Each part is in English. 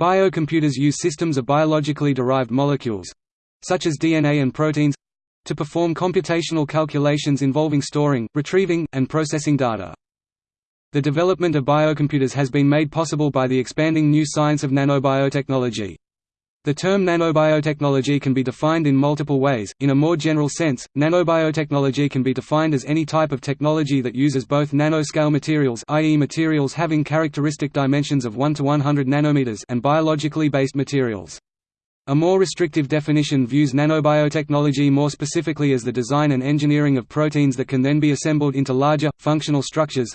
Biocomputers use systems of biologically derived molecules—such as DNA and proteins—to perform computational calculations involving storing, retrieving, and processing data. The development of biocomputers has been made possible by the expanding new science of nanobiotechnology. The term nanobiotechnology can be defined in multiple ways. In a more general sense, nanobiotechnology can be defined as any type of technology that uses both nanoscale materials, i.e. materials having characteristic dimensions of 1 to 100 nanometers, and biologically based materials. A more restrictive definition views nanobiotechnology more specifically as the design and engineering of proteins that can then be assembled into larger, functional structures,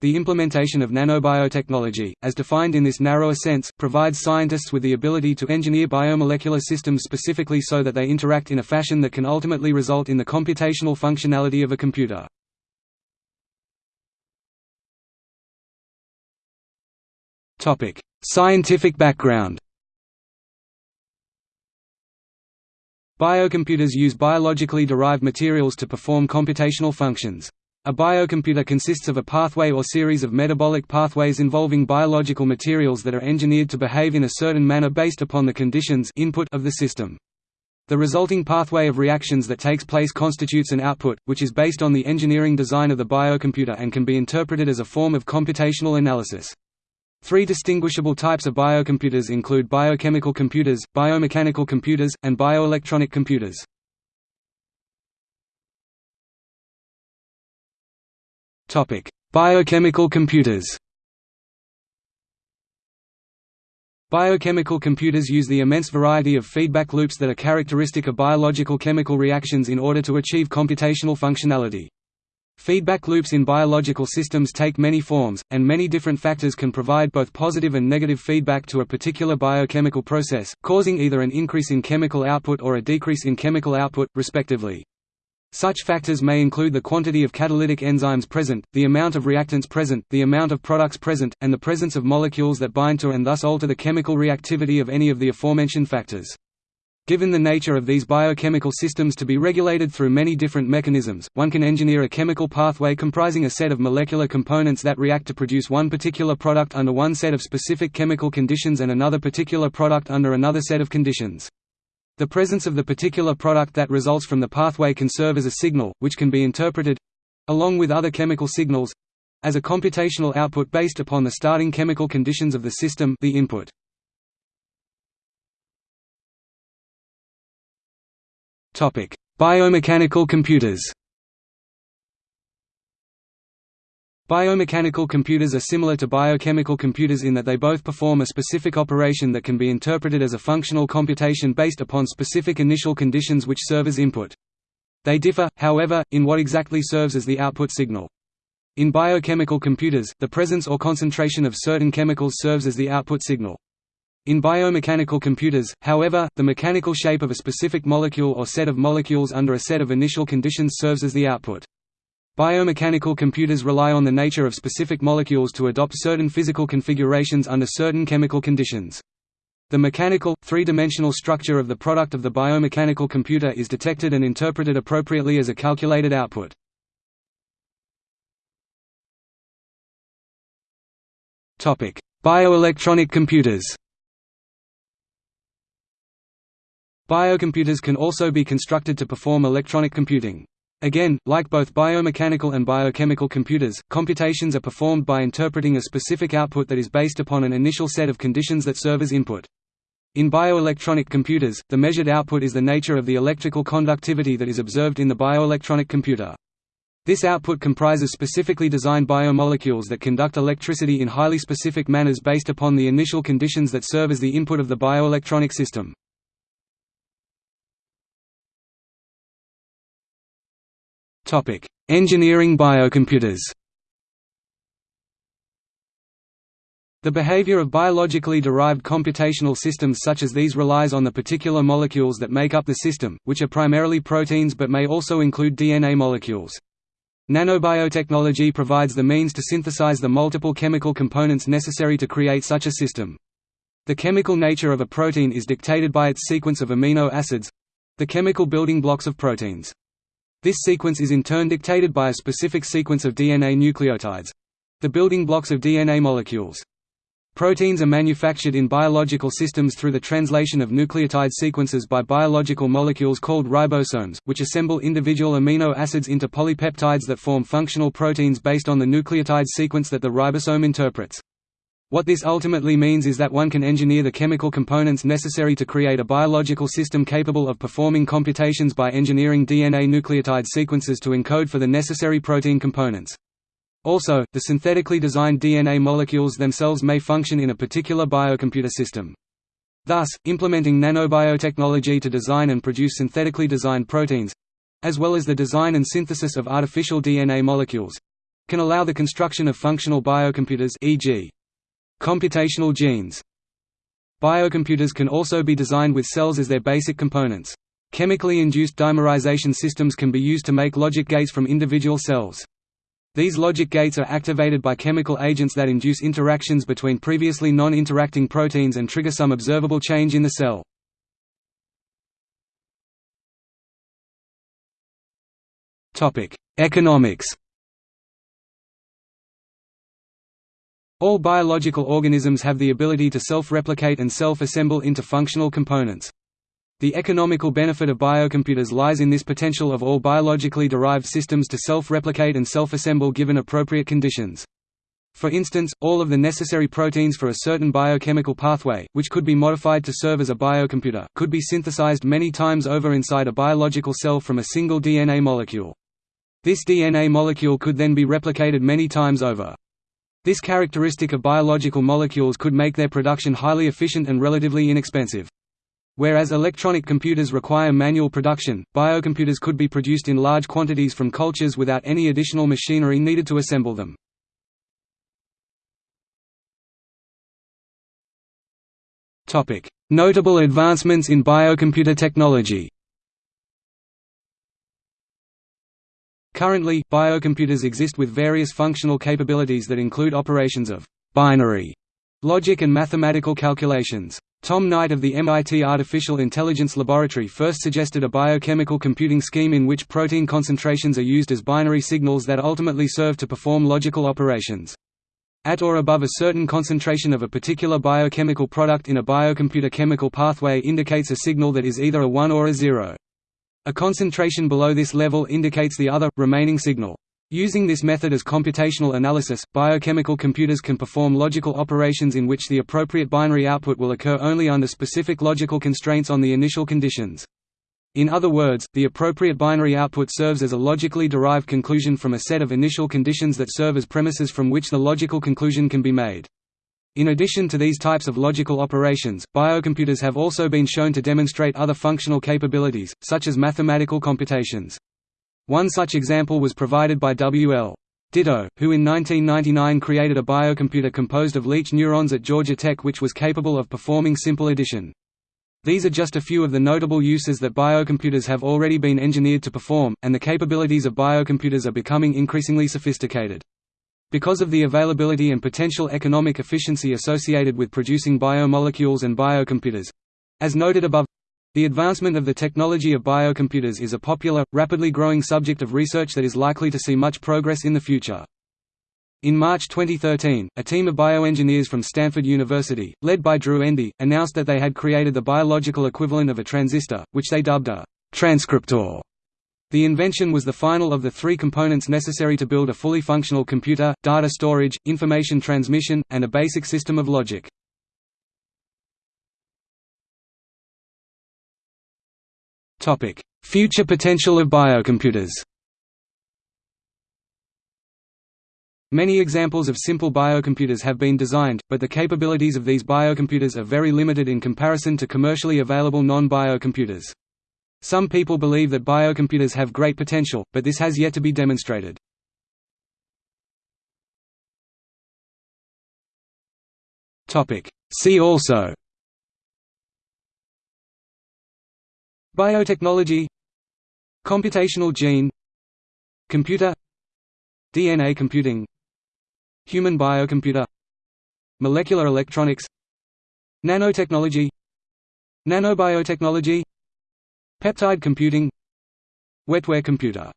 the implementation of nanobiotechnology, as defined in this narrower sense, provides scientists with the ability to engineer biomolecular systems specifically so that they interact in a fashion that can ultimately result in the computational functionality of a computer. Scientific background Biocomputers use biologically derived materials to perform computational functions. A biocomputer consists of a pathway or series of metabolic pathways involving biological materials that are engineered to behave in a certain manner based upon the conditions input of the system. The resulting pathway of reactions that takes place constitutes an output, which is based on the engineering design of the biocomputer and can be interpreted as a form of computational analysis. Three distinguishable types of biocomputers include biochemical computers, biomechanical computers, and bioelectronic computers. Biochemical computers. Biochemical computers use the immense variety of feedback loops that are characteristic of biological chemical reactions in order to achieve computational functionality. Feedback loops in biological systems take many forms, and many different factors can provide both positive and negative feedback to a particular biochemical process, causing either an increase in chemical output or a decrease in chemical output, respectively. Such factors may include the quantity of catalytic enzymes present, the amount of reactants present, the amount of products present, and the presence of molecules that bind to and thus alter the chemical reactivity of any of the aforementioned factors. Given the nature of these biochemical systems to be regulated through many different mechanisms, one can engineer a chemical pathway comprising a set of molecular components that react to produce one particular product under one set of specific chemical conditions and another particular product under another set of conditions. The presence of the particular product that results from the pathway can serve as a signal, which can be interpreted—along with other chemical signals—as a computational output based upon the starting chemical conditions of the system the input. Biomechanical computers Biomechanical computers are similar to biochemical computers in that they both perform a specific operation that can be interpreted as a functional computation based upon specific initial conditions which serve as input. They differ, however, in what exactly serves as the output signal. In biochemical computers, the presence or concentration of certain chemicals serves as the output signal. In biomechanical computers, however, the mechanical shape of a specific molecule or set of molecules under a set of initial conditions serves as the output. Biomechanical computers rely on the nature of specific molecules to adopt certain physical configurations under certain chemical conditions. The mechanical, three-dimensional structure of the product of the biomechanical computer is detected and interpreted appropriately as a calculated output. Bioelectronic computers Biocomputers can also be constructed to perform electronic computing. Again, like both biomechanical and biochemical computers, computations are performed by interpreting a specific output that is based upon an initial set of conditions that serve as input. In bioelectronic computers, the measured output is the nature of the electrical conductivity that is observed in the bioelectronic computer. This output comprises specifically designed biomolecules that conduct electricity in highly specific manners based upon the initial conditions that serve as the input of the bioelectronic system. Topic: Engineering biocomputers. The behavior of biologically derived computational systems such as these relies on the particular molecules that make up the system, which are primarily proteins but may also include DNA molecules. Nanobiotechnology provides the means to synthesize the multiple chemical components necessary to create such a system. The chemical nature of a protein is dictated by its sequence of amino acids—the chemical building blocks of proteins. This sequence is in turn dictated by a specific sequence of DNA nucleotides—the building blocks of DNA molecules. Proteins are manufactured in biological systems through the translation of nucleotide sequences by biological molecules called ribosomes, which assemble individual amino acids into polypeptides that form functional proteins based on the nucleotide sequence that the ribosome interprets. What this ultimately means is that one can engineer the chemical components necessary to create a biological system capable of performing computations by engineering DNA nucleotide sequences to encode for the necessary protein components. Also, the synthetically designed DNA molecules themselves may function in a particular biocomputer system. Thus, implementing nanobiotechnology to design and produce synthetically designed proteins—as well as the design and synthesis of artificial DNA molecules—can allow the construction of functional biocomputers e.g. computational genes. Biocomputers can also be designed with cells as their basic components. Chemically induced dimerization systems can be used to make logic gates from individual cells. These logic gates are activated by chemical agents that induce interactions between previously non-interacting proteins and trigger some observable change in the cell. Economics All biological organisms have the ability to self-replicate and self-assemble into functional components. The economical benefit of biocomputers lies in this potential of all biologically derived systems to self-replicate and self-assemble given appropriate conditions. For instance, all of the necessary proteins for a certain biochemical pathway, which could be modified to serve as a biocomputer, could be synthesized many times over inside a biological cell from a single DNA molecule. This DNA molecule could then be replicated many times over. This characteristic of biological molecules could make their production highly efficient and relatively inexpensive. Whereas electronic computers require manual production, biocomputers could be produced in large quantities from cultures without any additional machinery needed to assemble them. Notable advancements in biocomputer technology Currently, biocomputers exist with various functional capabilities that include operations of binary logic and mathematical calculations. Tom Knight of the MIT Artificial Intelligence Laboratory first suggested a biochemical computing scheme in which protein concentrations are used as binary signals that ultimately serve to perform logical operations. At or above a certain concentration of a particular biochemical product in a biocomputer chemical pathway indicates a signal that is either a 1 or a 0. A concentration below this level indicates the other, remaining signal. Using this method as computational analysis, biochemical computers can perform logical operations in which the appropriate binary output will occur only under specific logical constraints on the initial conditions. In other words, the appropriate binary output serves as a logically derived conclusion from a set of initial conditions that serve as premises from which the logical conclusion can be made. In addition to these types of logical operations, biocomputers have also been shown to demonstrate other functional capabilities, such as mathematical computations. One such example was provided by W. L. Ditto, who in 1999 created a biocomputer composed of leech neurons at Georgia Tech which was capable of performing simple addition. These are just a few of the notable uses that biocomputers have already been engineered to perform, and the capabilities of biocomputers are becoming increasingly sophisticated. Because of the availability and potential economic efficiency associated with producing biomolecules and biocomputers—as noted above, the advancement of the technology of biocomputers is a popular, rapidly growing subject of research that is likely to see much progress in the future. In March 2013, a team of bioengineers from Stanford University, led by Drew Endy, announced that they had created the biological equivalent of a transistor, which they dubbed a transcriptor. The invention was the final of the three components necessary to build a fully functional computer, data storage, information transmission, and a basic system of logic. Future potential of biocomputers Many examples of simple biocomputers have been designed, but the capabilities of these biocomputers are very limited in comparison to commercially available non-biocomputers. Some people believe that biocomputers have great potential, but this has yet to be demonstrated. See also Biotechnology Computational gene Computer DNA computing Human biocomputer Molecular electronics Nanotechnology Nanobiotechnology Peptide computing. Wetware computer